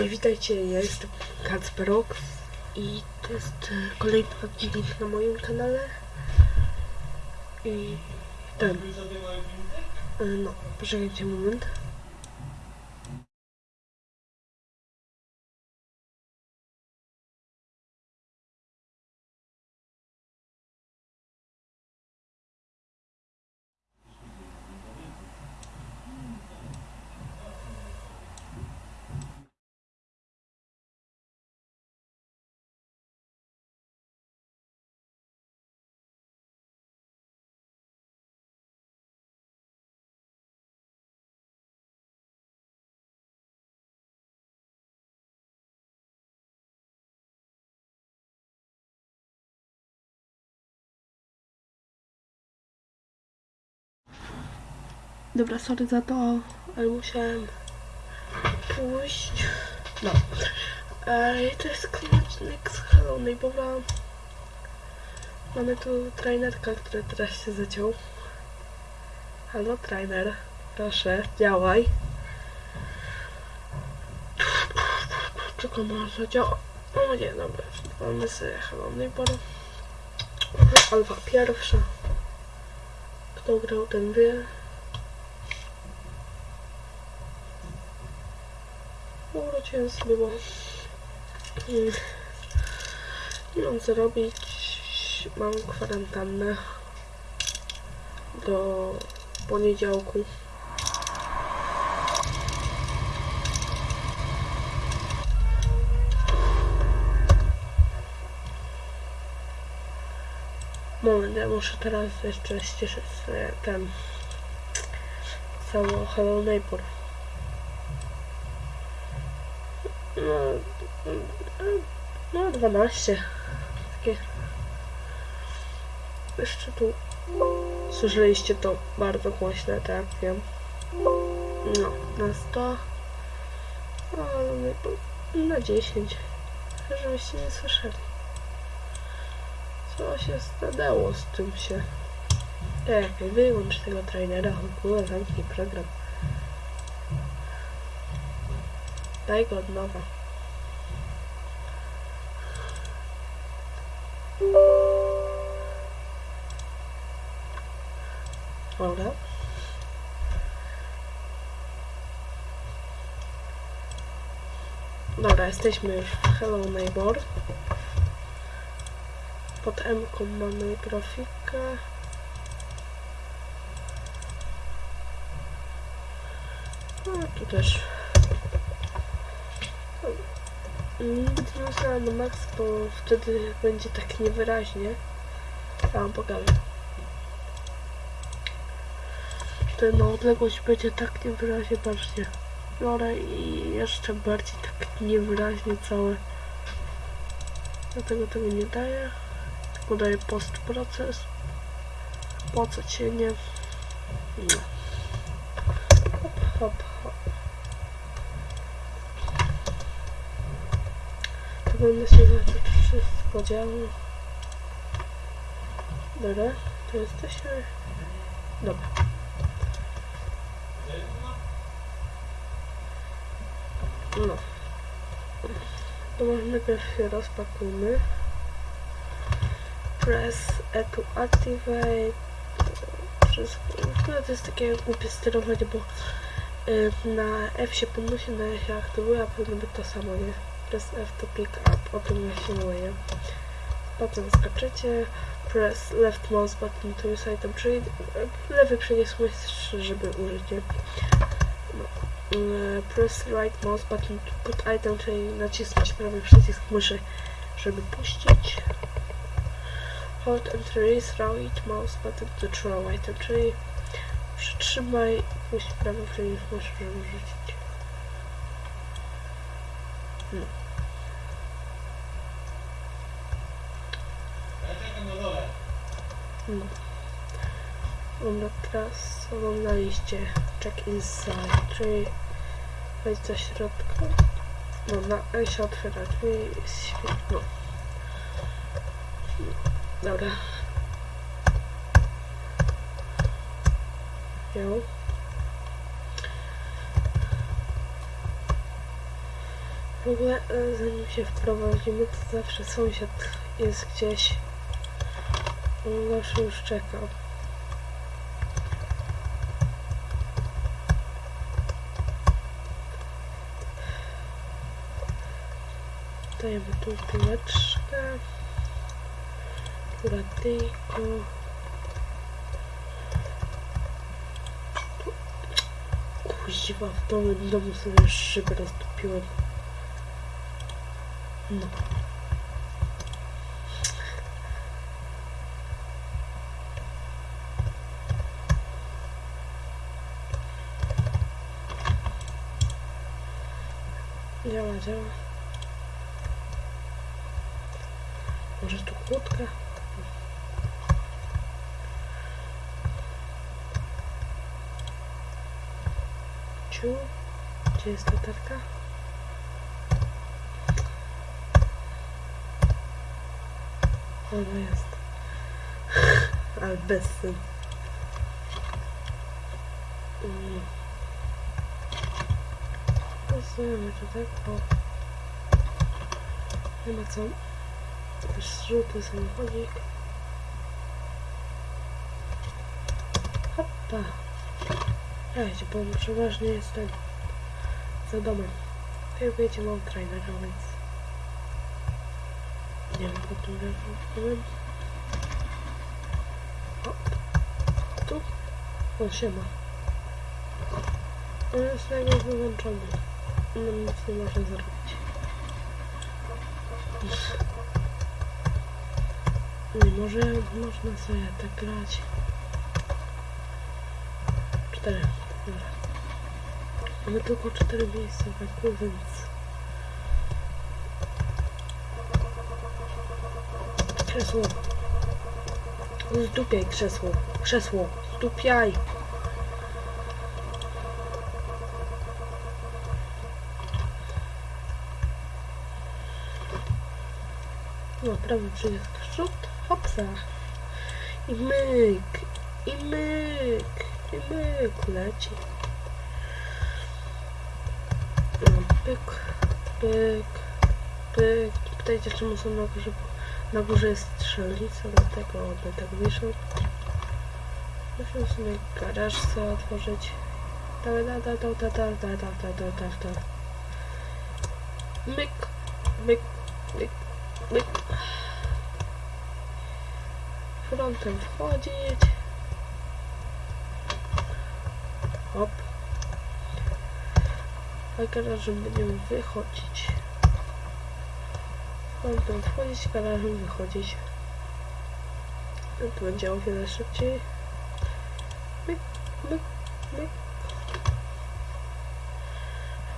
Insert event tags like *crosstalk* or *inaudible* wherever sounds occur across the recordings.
Witajcie, ja jestem Kacperox i to jest e, kolejny odcinek na moim kanale. I ten. e, No, poczekajcie moment. Dobra, sorry za to, ale musiałem pójść. No. E, to jest kończynek z Hello Neighbora. Mamy tu trainerka, który teraz się zaciął. Halo, trainer. Proszę, działaj. Czego może działa? O nie, dobra, mamy sobie Hello Neighbora. Alfa pierwsza. Kto grał, ten wie. Urodziłem sobie, bo nie mam co robić. Mam kwarantannę do poniedziałku. Moment, ja muszę teraz jeszcze ściszyć ten cały Hello Neighbor. No, no 12. Takie. Jeszcze tu słyszeliście to bardzo głośne, tak wiem. No, na 100. No, na 10. Żebyście nie słyszeli. Co się stanęło z tym się? Czekaj, wyłącz tego trainera, w ogóle zamknij program. Daj go od nowa. Dobra. Dobra, jesteśmy już w Hello Neighbor. Pod M mamy grafikę. No, tu też Ustawiam na max, bo wtedy będzie tak niewyraźnie. Ja wam pokażę. Na odległość będzie tak niewyraźnie, patrzcie. Biorę i jeszcze bardziej tak niewyraźnie całe. Dlatego tego nie daję. Tylko daję post proces. Po co cienie? Hop, hop, Powinno się zacząć wszystko działo. Dobra, to jesteśmy. Dobra. No. To może najpierw się rozpakujmy. Press E to activate. Wszystko. No to jest takie głupie sterowanie, bo y, na F się podnosi, na E się aktywuje, a powinno być to samo, nie? Press F to pick up, o tym mówię. Potem skaczecie, press left mouse button to use item, czyli lewy przycisk myszy, żeby użyć? No. E, Press right mouse button to put item, czyli nacisnąć prawy przycisk myszy, żeby puścić. Hold and release right mouse button to throw item, czyli przytrzymaj puść prawy przycisk myszy, żeby rzucić. No. No. Dobra, teraz oglądaliście check inside, czyli wejdź do środka. No, na E się otwiera, czyli jest świetno. No. Dobra. Jo. W ogóle e, zanim się wprowadzimy, to zawsze sąsiad jest gdzieś. Zawsze już czeka. Dajemy tu piłeczkę. Kuratyjko. Kuźwa, w domu, w domu sobie szybę roztopiłem. No. Działa, działa. Może tu kłódka? Ciu? Gdzie jest latarka? Ona jest. *laughs* Ale bez syn. Mm. Pasujemy to tak, bo nie ma co. Też żółty samochodzik. Hoppa. Słuchajcie, bo przeważnie jestem za domem. Jak wiecie, mam trainera, więc nie wiem, po tym wiem. O, tu? O, siema. On jest jakby wyłączony. No nic nie może zrobić. Nie może, można sobie tak grać. Cztery. Dobra. Mamy tylko cztery miejsca w eku, więc... Krzesło. Zdupiaj krzesło. Krzesło. Zdupiaj. No, prawy przycisk rzut, hopsa. I myk, i myk, i myk leci. No, pyk, pyk, pyk. Pytajcie, czemu są na górze, bo na górze jest strzelnica, dlatego one tak wiszą. Musimy sobie garaż sobie otworzyć. Da, da, da, da, da, da, da, da, da, da, da, da. Myk, myk, myk, myk. Frontem wchodzić. Hop. A garażem będziemy wychodzić. Frontem wchodzić, garażem wychodzić. To będzie o wiele szybciej. Myk, myk, myk.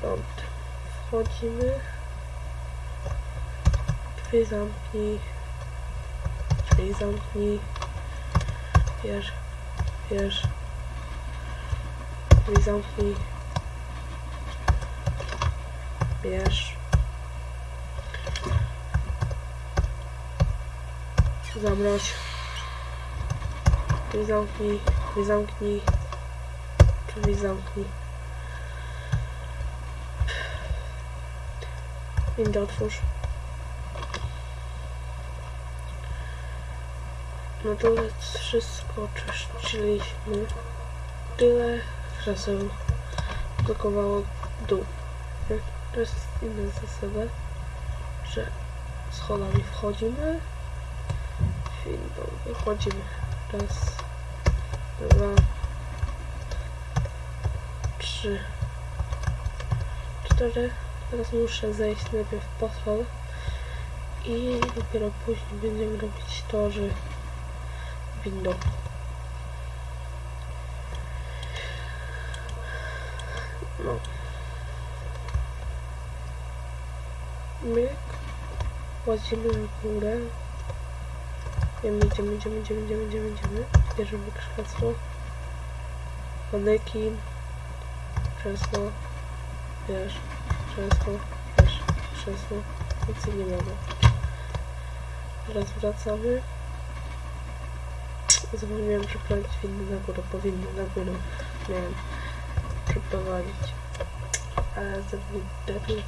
Front. Wchodzimy. Drzwi zamknij. Drzwi zamknij. Bierz. Bierz. Drzwi zamknij. Bierz. Zamroź. Drzwi zamknij. Drzwi zamknij. Drzwi zamknij. Windę otwórz. No to wszystko czyszczyliśmy. Tyle krzeseł blokowało dół. To jest inna zasada, że schodami wchodzimy, wychodzimy. Raz, dwa, trzy, cztery. Teraz muszę zejść najpierw po schodach i dopiero później będziemy robić to, że windą. No. Myk. Łazimy na górę. Idziemy, idziemy, idziemy, idziemy, idziemy, idziemy, idziemy. Bierzemy krzesło. Manekin. Krzesło. Bierz. Krzesło. Bierz. Krzesło. Więcej nie mogę. Teraz wracamy. Zapomniałem przeprowadzić winny na górę, bo winny na górę miałem przeprowadzić. Ale zrobił debil.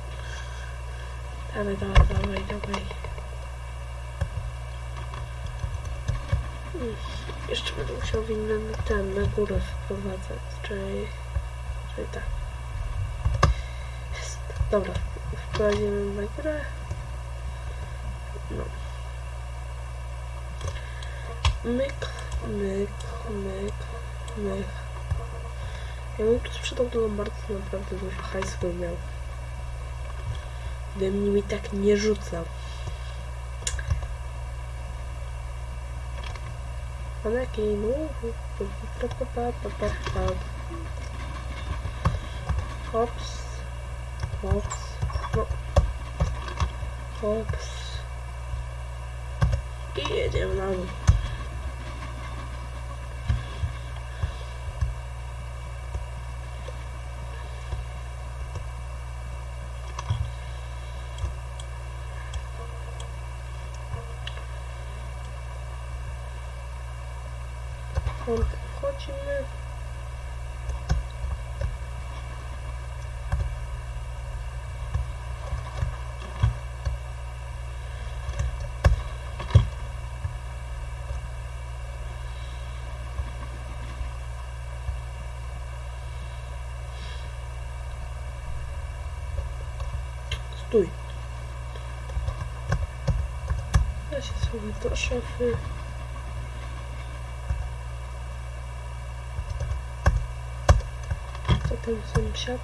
Dawaj, dawaj, dawaj, dawaj. Mm, Jeszcze będę musiał winny ten, na górę wprowadzać, czyli, czyli tak. Jest. Dobra, wprowadzimy na górę. No. Myk, myk, myk, myk. Ja bym tu sprzedał do Lombardu naprawdę dużo hajsu bym miał. Gdybym mi tak nie rzucał. Pa. Hops. Hops. No. Hops. I jedziemy na dół. Конт хочемо. Стой. Я сейчас выйду шафы. Tam sąsiad?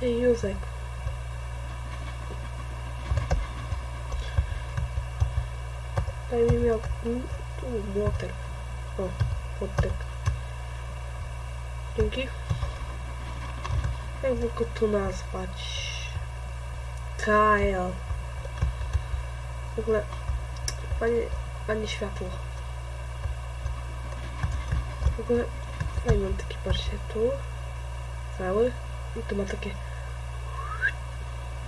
Ty Józek. Daj mi miał tu młotek. O, młotek. Dzięki. Jakby go tu nazwać? Kyle. W ogóle, panie, panie światło. W ogóle, no i mam taki, patrzcie, tu. Cały. I tu ma takie...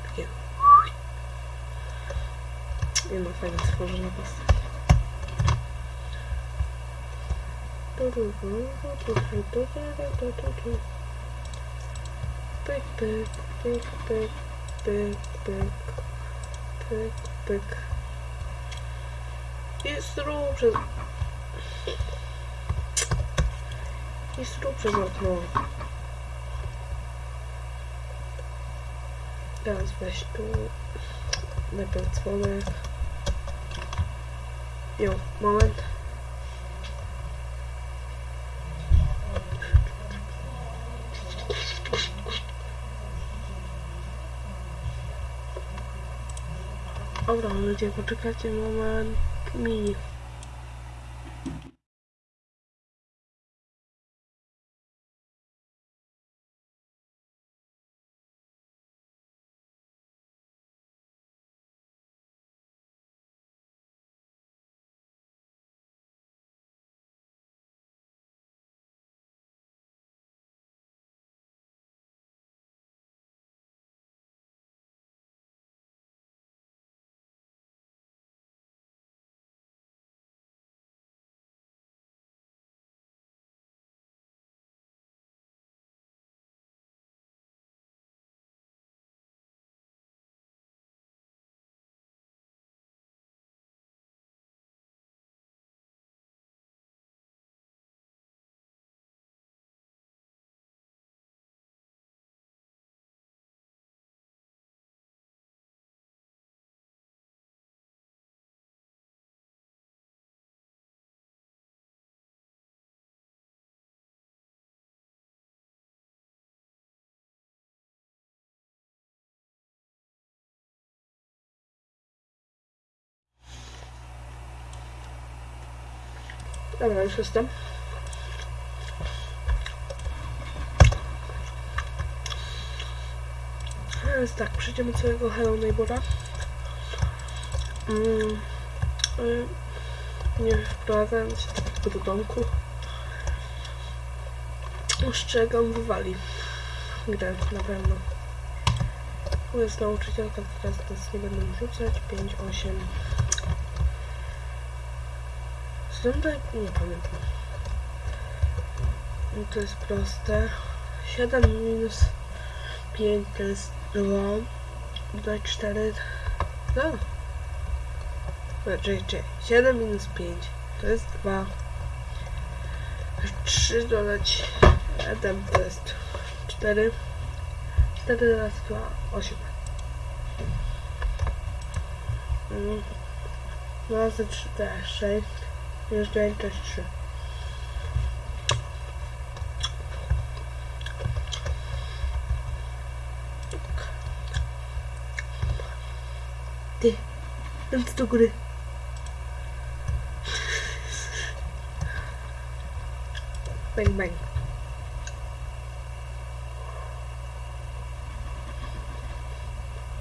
Takie... I ma fajnie stworzona postać. Pyk, pyk, pyk, pyk, pyk, pyk, pyk, pyk. I zrób przez... I zrób przez okno. Teraz weź tu... Najpierw dzwonek. Jo, moment. Dobra, ludzie, poczekajcie moment. Mini. Dobra, już jestem. Więc tak, przejdziemy całego Hello Neighbora. Mm, y, nie wprowadzając się tylko do domku. Ostrzegam, wywali grę na pewno. Tu jest nauczycielka, teraz nie będą rzucać. 5, 8. Zrądaj, nie pamiętam. No to jest proste. 7 minus 5 to jest 2. dodać 4. No. Znaczy, czekaj, 7 minus 5 to jest 2. 3 dodać 7 to jest 4. 4 razy 2, 8. Mm. 2 razy 3 to jest 6. Minus 9 to jest 3. Ty, ręce do góry. Bang, bang.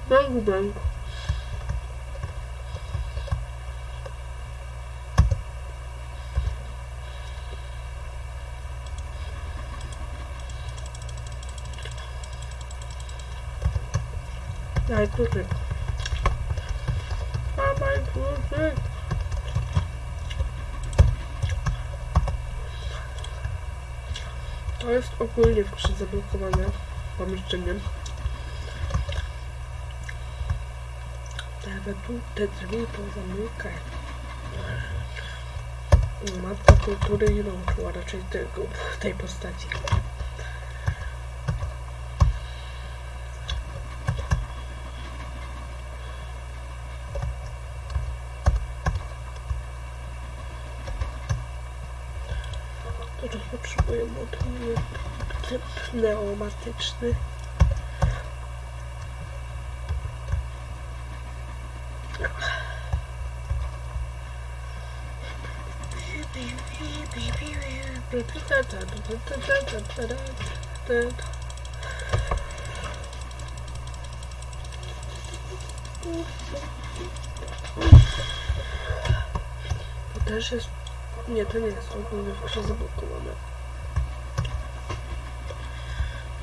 Bang, bang. Daj kluczyk. Dawaj kluczyk. To jest ogólnie w grze zablokowane pomieszczeniem. Te tu te drzwi pozamykaj. Matka kultury nie nauczyła raczej tego, tej postaci. Teraz potrzebuję motyw typ pneumatyczny. To też jest nie, to nie jest ogólnie w grze zablokowane.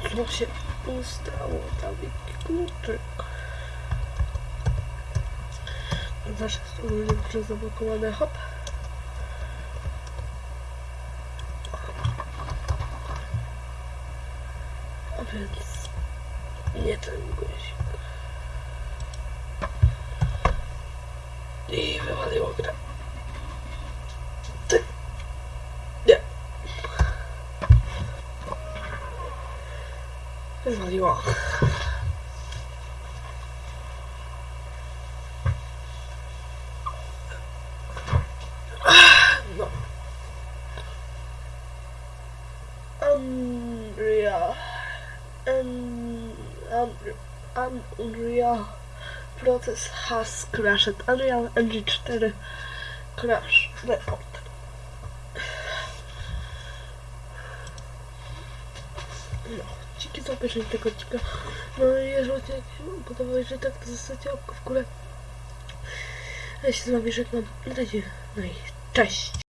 Co się ustało? Tam kluczyk. Też jest ogólnie w grze zablokowane. Hop. A więc nie ten guzik. I wywaliło grę. No. Unreal. Un, un, Unreal. Process has crashed. Unreal Engine 4 crash report. Dzięki za obejrzenie tego odcinka. No i jeżeli Ci się podoba, jeżeli tak, to zostawcie łapkę w górę. Ja się z Wami żegnam. Na razie. No i cześć.